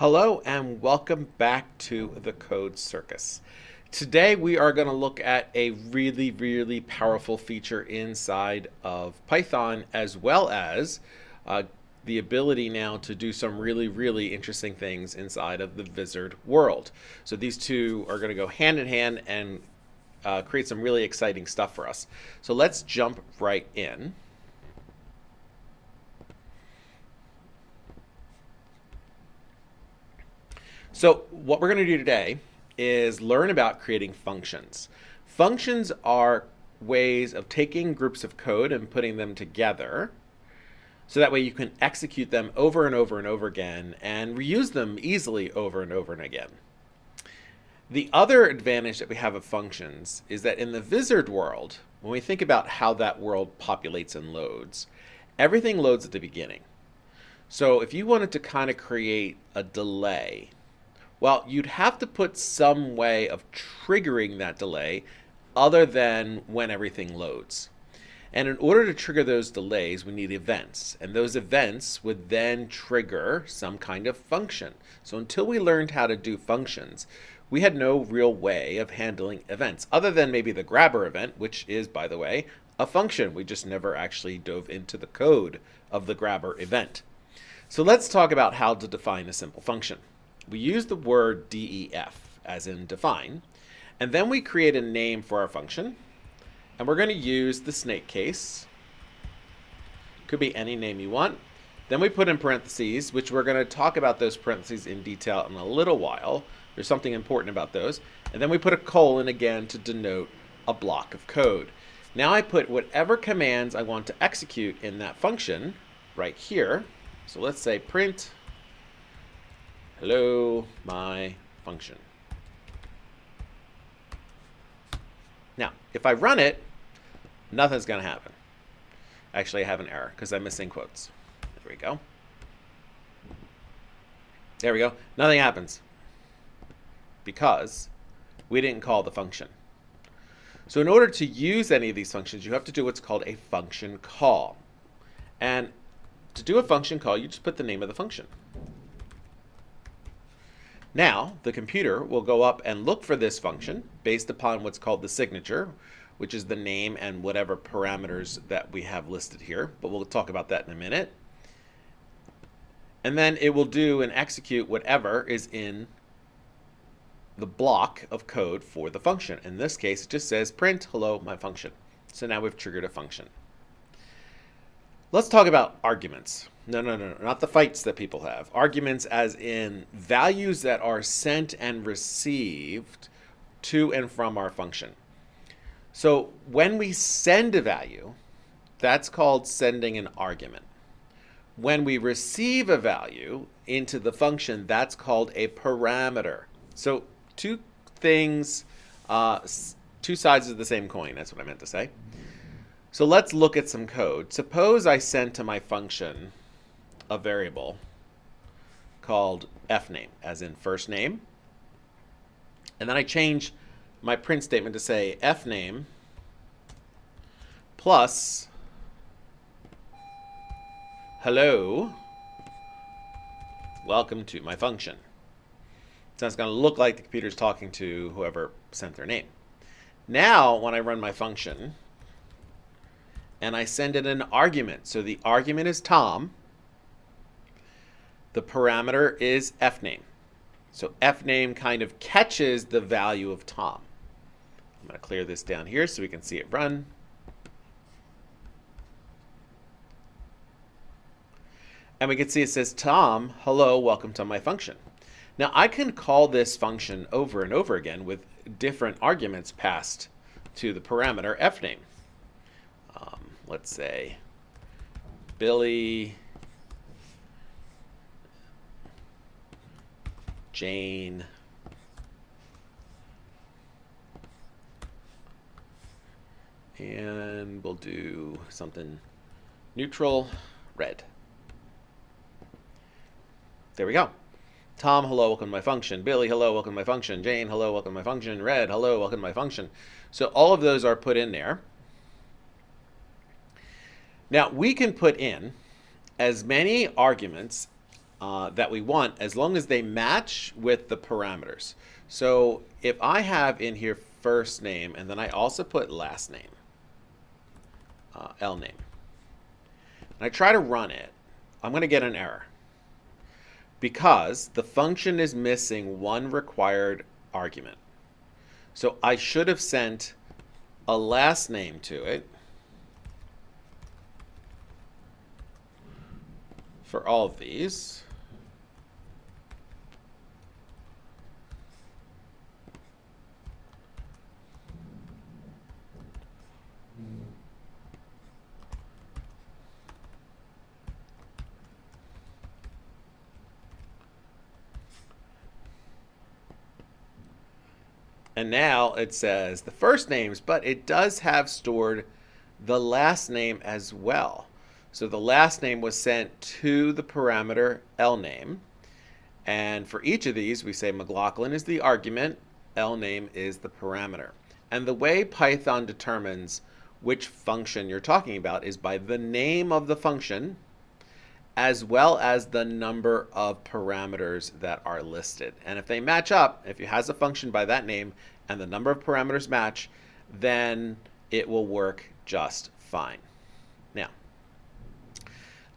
Hello and welcome back to the Code Circus. Today we are going to look at a really, really powerful feature inside of Python as well as uh, the ability now to do some really, really interesting things inside of the Vizard world. So these two are going to go hand in hand and uh, create some really exciting stuff for us. So let's jump right in. So what we're going to do today is learn about creating functions. Functions are ways of taking groups of code and putting them together so that way you can execute them over and over and over again and reuse them easily over and over and again. The other advantage that we have of functions is that in the Vizard world, when we think about how that world populates and loads, everything loads at the beginning. So if you wanted to kind of create a delay well, you'd have to put some way of triggering that delay other than when everything loads. And in order to trigger those delays, we need events. And those events would then trigger some kind of function. So until we learned how to do functions, we had no real way of handling events, other than maybe the grabber event, which is, by the way, a function. We just never actually dove into the code of the grabber event. So let's talk about how to define a simple function we use the word def, as in define, and then we create a name for our function. And we're going to use the snake case. Could be any name you want. Then we put in parentheses, which we're going to talk about those parentheses in detail in a little while. There's something important about those. And then we put a colon again to denote a block of code. Now I put whatever commands I want to execute in that function right here. So let's say print hello, my function. Now, if I run it, nothing's going to happen. Actually, I have an error because I'm missing quotes. There we go. There we go. Nothing happens because we didn't call the function. So in order to use any of these functions, you have to do what's called a function call. And to do a function call, you just put the name of the function. Now, the computer will go up and look for this function based upon what's called the signature, which is the name and whatever parameters that we have listed here, but we'll talk about that in a minute. And then it will do and execute whatever is in the block of code for the function. In this case, it just says print hello my function. So now we've triggered a function. Let's talk about arguments. No, no, no, not the fights that people have. Arguments as in values that are sent and received to and from our function. So when we send a value, that's called sending an argument. When we receive a value into the function, that's called a parameter. So two things, uh, two sides of the same coin. That's what I meant to say. So let's look at some code. Suppose I send to my function a variable called fname, as in first name. And then I change my print statement to say fname plus hello, welcome to my function. So it's going to look like the computer's talking to whoever sent their name. Now, when I run my function, and I send it an argument. So the argument is Tom. The parameter is fname. So fname kind of catches the value of Tom. I'm going to clear this down here so we can see it run. And we can see it says, Tom, hello, welcome to my function. Now I can call this function over and over again with different arguments passed to the parameter fname um, let's say Billy, Jane, and we'll do something neutral, red. There we go. Tom, hello, welcome to my function. Billy, hello, welcome to my function. Jane, hello, welcome to my function. Red, hello, welcome to my function. So all of those are put in there. Now we can put in as many arguments uh, that we want as long as they match with the parameters. So if I have in here first name and then I also put last name, uh, L name, and I try to run it, I'm going to get an error because the function is missing one required argument. So I should have sent a last name to it for all of these. And now it says the first names, but it does have stored the last name as well. So the last name was sent to the parameter L name. And for each of these, we say McLaughlin is the argument, L name is the parameter. And the way Python determines which function you're talking about is by the name of the function, as well as the number of parameters that are listed. And if they match up, if it has a function by that name and the number of parameters match, then it will work just fine.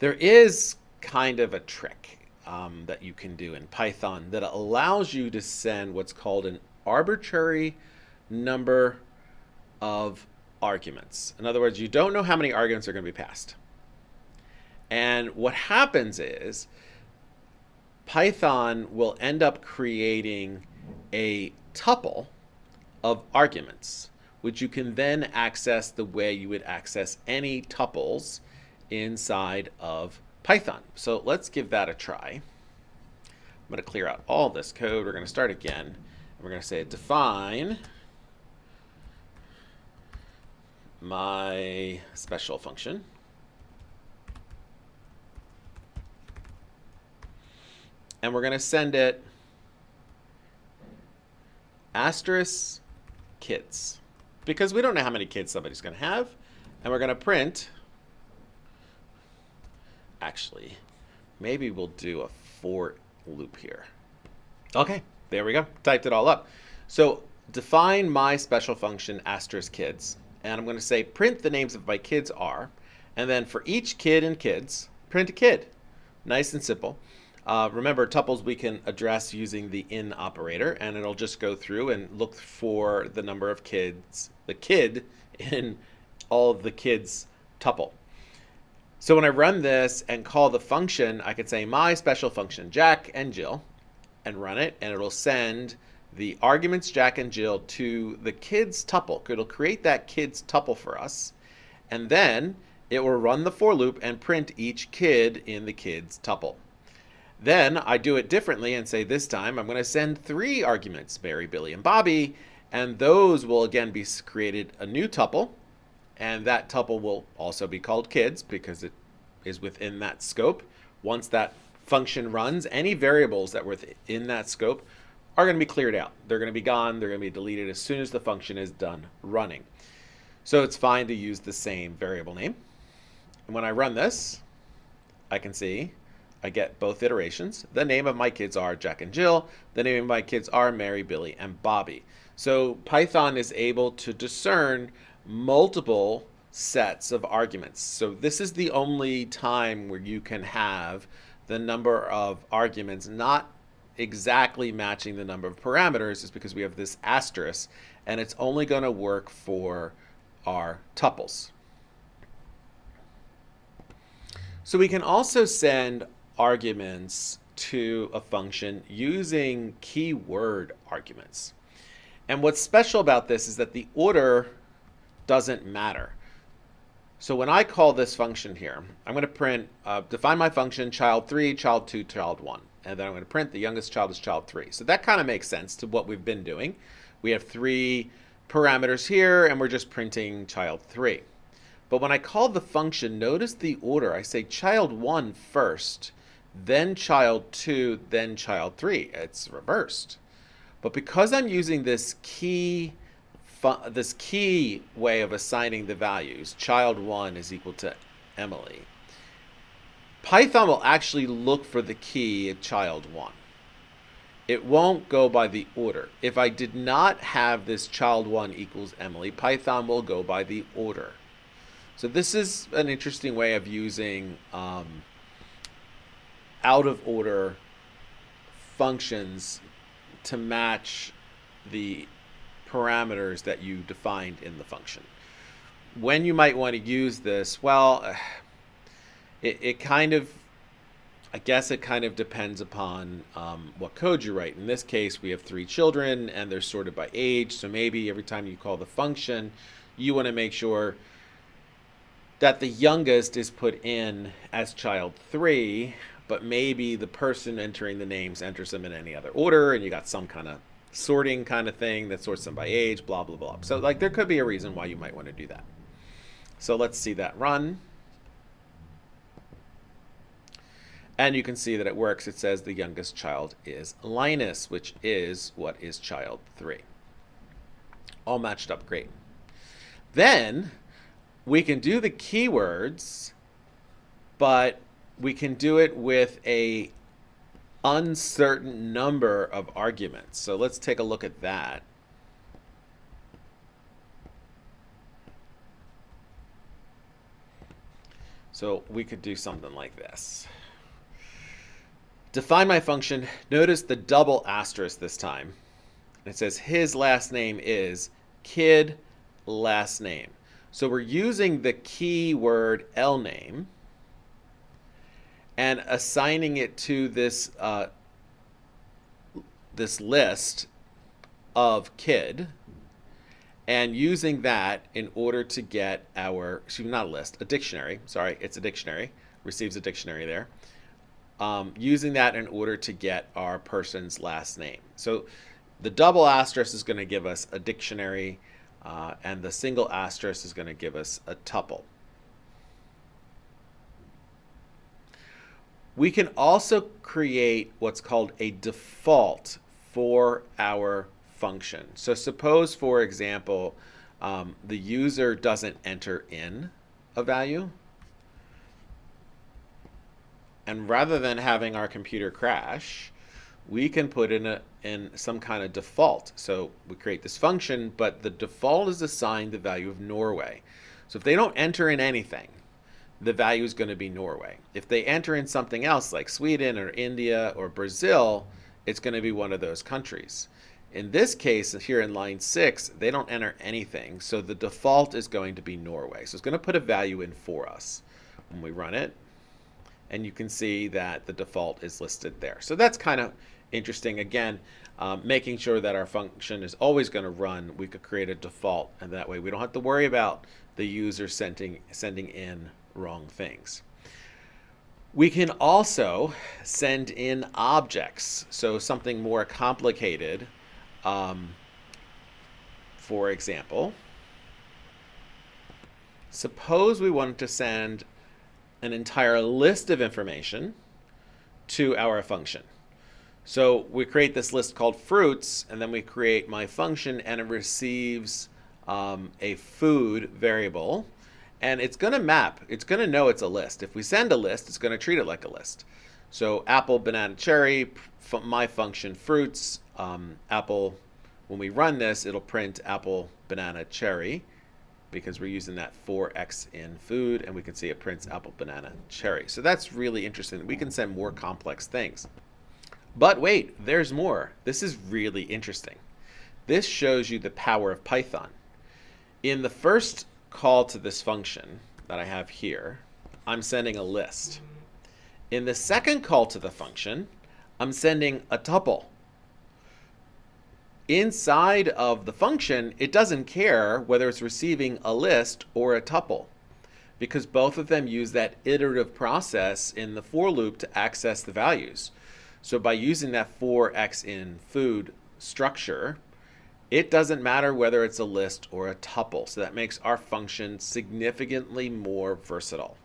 There is kind of a trick um, that you can do in Python that allows you to send what's called an arbitrary number of arguments. In other words, you don't know how many arguments are going to be passed. And what happens is Python will end up creating a tuple of arguments, which you can then access the way you would access any tuples inside of Python. So let's give that a try. I'm going to clear out all this code. We're going to start again. And we're going to say define my special function. and we're going to send it asterisk kids because we don't know how many kids somebody's going to have and we're going to print actually maybe we'll do a for loop here. Okay there we go. Typed it all up. So define my special function asterisk kids and I'm going to say print the names of my kids are and then for each kid and kids print a kid. Nice and simple. Uh, remember, tuples we can address using the in operator, and it'll just go through and look for the number of kids, the kid in all of the kids tuple. So when I run this and call the function, I could say my special function, Jack and Jill, and run it, and it'll send the arguments Jack and Jill to the kids tuple. It'll create that kids tuple for us, and then it will run the for loop and print each kid in the kids tuple. Then I do it differently and say this time I'm going to send three arguments, Mary, Billy, and Bobby, and those will again be created a new tuple, and that tuple will also be called kids because it is within that scope. Once that function runs, any variables that were in that scope are going to be cleared out. They're going to be gone. They're going to be deleted as soon as the function is done running. So it's fine to use the same variable name. And when I run this, I can see I get both iterations. The name of my kids are Jack and Jill. The name of my kids are Mary, Billy, and Bobby. So Python is able to discern multiple sets of arguments. So this is the only time where you can have the number of arguments not exactly matching the number of parameters is because we have this asterisk and it's only going to work for our tuples. So we can also send arguments to a function using keyword arguments. And what's special about this is that the order doesn't matter. So when I call this function here, I'm going to print, uh, define my function child 3, child 2, child 1. And then I'm going to print the youngest child is child 3. So that kind of makes sense to what we've been doing. We have three parameters here, and we're just printing child 3. But when I call the function, notice the order. I say child 1 first, then child 2, then child 3. It's reversed. But because I'm using this key this key way of assigning the values, child 1 is equal to Emily, Python will actually look for the key at child 1. It won't go by the order. If I did not have this child 1 equals Emily, Python will go by the order. So this is an interesting way of using um, out of order functions to match the parameters that you defined in the function. When you might want to use this, well, it, it kind of, I guess it kind of depends upon um, what code you write. In this case, we have three children and they're sorted by age. So maybe every time you call the function, you want to make sure that the youngest is put in as child three, but maybe the person entering the names enters them in any other order and you got some kind of sorting kind of thing that sorts them by age, blah, blah, blah. So like there could be a reason why you might want to do that. So let's see that run. And you can see that it works. It says the youngest child is Linus, which is what is child three. All matched up great. Then we can do the keywords, but we can do it with a uncertain number of arguments. So let's take a look at that. So we could do something like this. Define my function. Notice the double asterisk this time. It says his last name is kid last name. So we're using the keyword lname and assigning it to this uh, this list of kid and using that in order to get our, excuse me, not a list, a dictionary. Sorry, it's a dictionary. Receives a dictionary there. Um, using that in order to get our person's last name. So the double asterisk is going to give us a dictionary, uh, and the single asterisk is going to give us a tuple. We can also create what's called a default for our function. So suppose, for example, um, the user doesn't enter in a value. And rather than having our computer crash, we can put in, a, in some kind of default. So we create this function, but the default is assigned the value of Norway. So if they don't enter in anything, the value is going to be Norway. If they enter in something else like Sweden or India or Brazil, it's going to be one of those countries. In this case, here in line 6, they don't enter anything, so the default is going to be Norway. So it's going to put a value in for us when we run it. And you can see that the default is listed there. So that's kind of interesting. Again, um, making sure that our function is always going to run, we could create a default, and that way we don't have to worry about the user sending, sending in wrong things. We can also send in objects, so something more complicated. Um, for example, suppose we wanted to send an entire list of information to our function. So we create this list called fruits, and then we create my function, and it receives um, a food variable and it's going to map. It's going to know it's a list. If we send a list, it's going to treat it like a list. So apple, banana, cherry, my function fruits, um, apple. When we run this, it'll print apple, banana, cherry because we're using that 4x in food and we can see it prints apple, banana, cherry. So that's really interesting. We can send more complex things. But wait, there's more. This is really interesting. This shows you the power of Python. In the first call to this function that I have here, I'm sending a list. In the second call to the function, I'm sending a tuple. Inside of the function, it doesn't care whether it's receiving a list or a tuple because both of them use that iterative process in the for loop to access the values. So by using that for x in food structure, it doesn't matter whether it's a list or a tuple, so that makes our function significantly more versatile.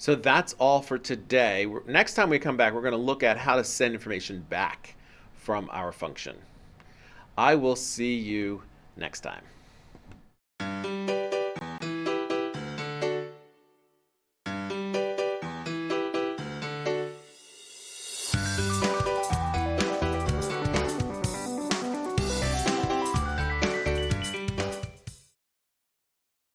So that's all for today. Next time we come back, we're going to look at how to send information back from our function. I will see you next time.